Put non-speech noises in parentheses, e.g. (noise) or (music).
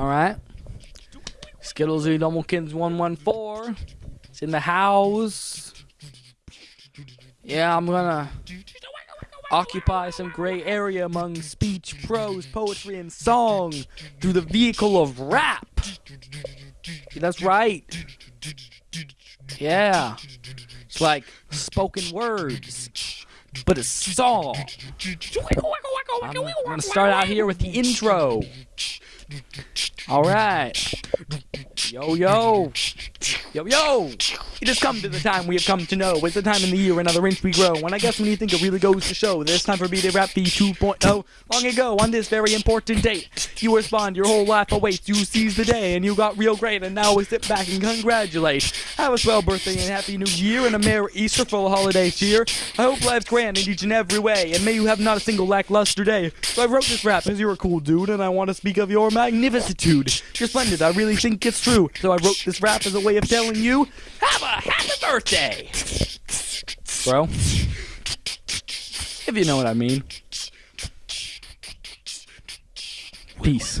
Alright. Skittles and Dumbledkins 114. It's in the house. Yeah, I'm gonna occupy some gray area among speech, prose, poetry, and song through the vehicle of rap. That's right. Yeah. It's like spoken words, but a song. I'm gonna start out here with the intro. All right. Yo, yo. (laughs) Yo, yo! It has come to the time we have come to know. It's the time in the year another inch we grow. And I guess when you think it really goes to show, there's time for me to rap V 2.0. Long ago, on this very important date, you respond, your whole life awaits. You seize the day, and you got real great, and now we sit back and congratulate. Have a swell birthday and happy new year, and a merry Easter full of holiday cheer. I hope life's grand in each and every way, and may you have not a single lackluster day. So I wrote this rap because you're a cool dude, and I want to speak of your magnificitude. You're splendid, I really think it's true. So I wrote this rap as a way of telling you, have a happy birthday! Bro. If you know what I mean. Peace.